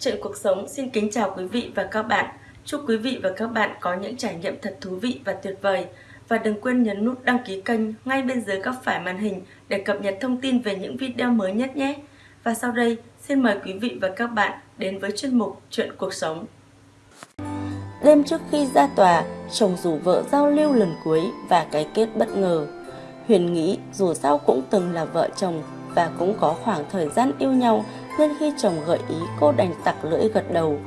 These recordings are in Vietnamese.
Chuyện cuộc sống xin kính chào quý vị và các bạn. Chúc quý vị và các bạn có những trải nghiệm thật thú vị và tuyệt vời. Và đừng quên nhấn nút đăng ký kênh ngay bên dưới góc phải màn hình để cập nhật thông tin về những video mới nhất nhé. Và sau đây, xin mời quý vị và các bạn đến với chuyên mục Chuyện cuộc sống. Đêm trước khi ra tòa, chồng rủ vợ giao lưu lần cuối và cái kết bất ngờ. Huyền nghĩ dù sao cũng từng là vợ chồng và cũng có khoảng thời gian yêu nhau nên khi chồng gợi ý cô đành tặc lưỡi gật đầu.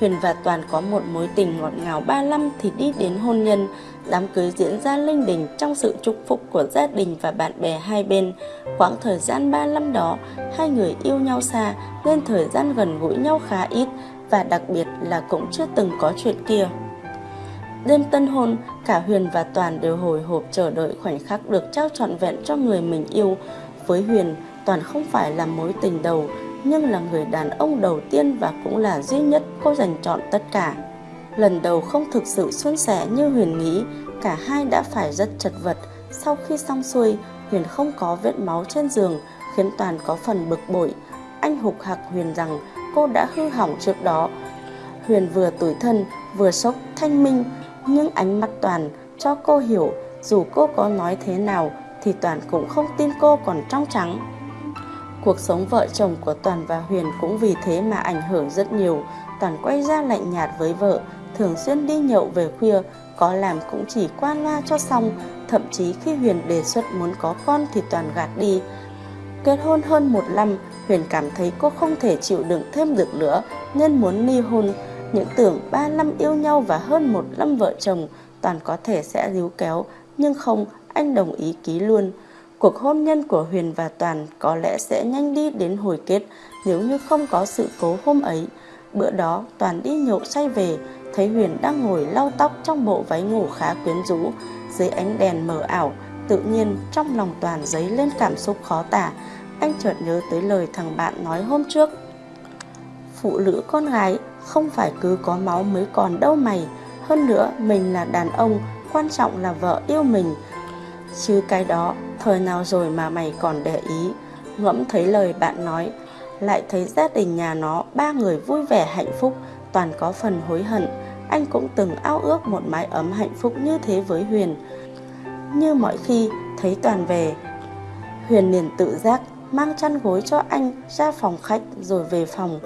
Huyền và Toàn có một mối tình ngọt ngào 35 thì đi đến hôn nhân. Đám cưới diễn ra linh đình trong sự chúc phúc của gia đình và bạn bè hai bên. Quãng thời gian 35 đó, hai người yêu nhau xa nên thời gian gần gũi nhau khá ít và đặc biệt là cũng chưa từng có chuyện kia. Đêm tân hôn, cả Huyền và Toàn đều hồi hộp chờ đợi khoảnh khắc được trao trọn vẹn cho người mình yêu. Với Huyền, Toàn không phải là mối tình đầu, nhưng là người đàn ông đầu tiên và cũng là duy nhất cô dành chọn tất cả. Lần đầu không thực sự suôn sẻ như Huyền nghĩ, cả hai đã phải rất chật vật. Sau khi xong xuôi, Huyền không có vết máu trên giường, khiến Toàn có phần bực bội. Anh hục hạc Huyền rằng cô đã hư hỏng trước đó. Huyền vừa tủi thân, vừa sốc thanh minh, nhưng ánh mắt Toàn cho cô hiểu dù cô có nói thế nào thì Toàn cũng không tin cô còn trong trắng. Cuộc sống vợ chồng của Toàn và Huyền cũng vì thế mà ảnh hưởng rất nhiều. Toàn quay ra lạnh nhạt với vợ, thường xuyên đi nhậu về khuya, có làm cũng chỉ qua loa cho xong. Thậm chí khi Huyền đề xuất muốn có con thì Toàn gạt đi. Kết hôn hơn một năm, Huyền cảm thấy cô không thể chịu đựng thêm được nữa nên muốn ly hôn. Những tưởng ba năm yêu nhau và hơn một năm vợ chồng, Toàn có thể sẽ ríu kéo, nhưng không, anh đồng ý ký luôn. Cuộc hôn nhân của Huyền và Toàn có lẽ sẽ nhanh đi đến hồi kết nếu như không có sự cố hôm ấy. Bữa đó Toàn đi nhậu say về, thấy Huyền đang ngồi lau tóc trong bộ váy ngủ khá quyến rũ. Dưới ánh đèn mờ ảo, tự nhiên trong lòng Toàn dấy lên cảm xúc khó tả. Anh chợt nhớ tới lời thằng bạn nói hôm trước. Phụ nữ con gái không phải cứ có máu mới còn đâu mày. Hơn nữa mình là đàn ông, quan trọng là vợ yêu mình. Chứ cái đó, thời nào rồi mà mày còn để ý. Ngẫm thấy lời bạn nói, lại thấy gia đình nhà nó, ba người vui vẻ, hạnh phúc, toàn có phần hối hận. Anh cũng từng ao ước một mái ấm hạnh phúc như thế với huyền. Như mọi khi, thấy toàn về. Huyền liền tự giác mang chăn gối cho anh ra phòng khách rồi về phòng.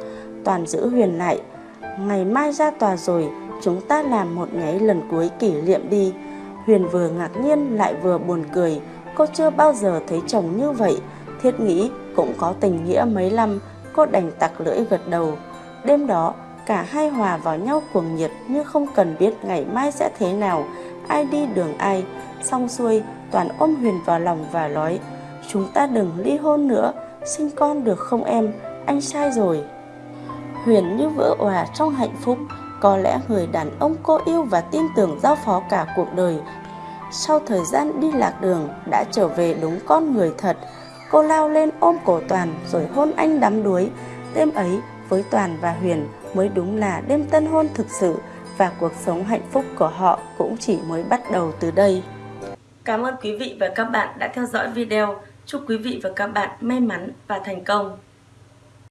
Toàn giữ huyền lại. Ngày mai ra tòa rồi, chúng ta làm một nháy lần cuối kỷ niệm đi huyền vừa ngạc nhiên lại vừa buồn cười. Cô chưa bao giờ thấy chồng như vậy. Thiết nghĩ cũng có tình nghĩa mấy năm, Cô đành tặc lưỡi gật đầu. Đêm đó, cả hai hòa vào nhau cuồng nhiệt Nhưng không cần biết ngày mai sẽ thế nào, Ai đi đường ai. Xong xuôi, Toàn ôm Huyền vào lòng và nói, Chúng ta đừng ly hôn nữa, Sinh con được không em? Anh sai rồi. Huyền như vỡ òa trong hạnh phúc có lẽ người đàn ông cô yêu và tin tưởng giao phó cả cuộc đời. Sau thời gian đi lạc đường, đã trở về đúng con người thật. Cô lao lên ôm cổ toàn rồi hôn anh đắm đuối. Đêm ấy, với toàn và huyền mới đúng là đêm tân hôn thực sự và cuộc sống hạnh phúc của họ cũng chỉ mới bắt đầu từ đây. Cảm ơn quý vị và các bạn đã theo dõi video. Chúc quý vị và các bạn may mắn và thành công.